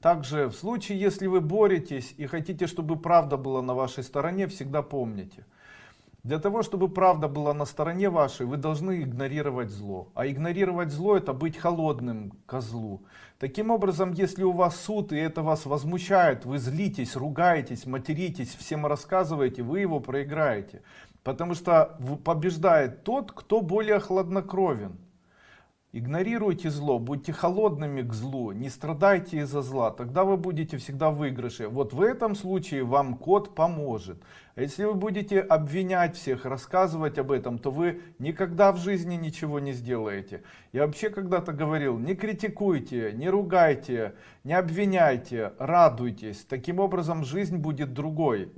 Также в случае, если вы боретесь и хотите, чтобы правда была на вашей стороне, всегда помните. Для того, чтобы правда была на стороне вашей, вы должны игнорировать зло. А игнорировать зло это быть холодным козлу. Таким образом, если у вас суд и это вас возмущает, вы злитесь, ругаетесь, материтесь, всем рассказываете, вы его проиграете. Потому что побеждает тот, кто более хладнокровен. Игнорируйте зло, будьте холодными к злу, не страдайте из-за зла, тогда вы будете всегда в выигрыше. Вот в этом случае вам код поможет. А если вы будете обвинять всех, рассказывать об этом, то вы никогда в жизни ничего не сделаете. Я вообще когда-то говорил, не критикуйте, не ругайте, не обвиняйте, радуйтесь. Таким образом жизнь будет другой.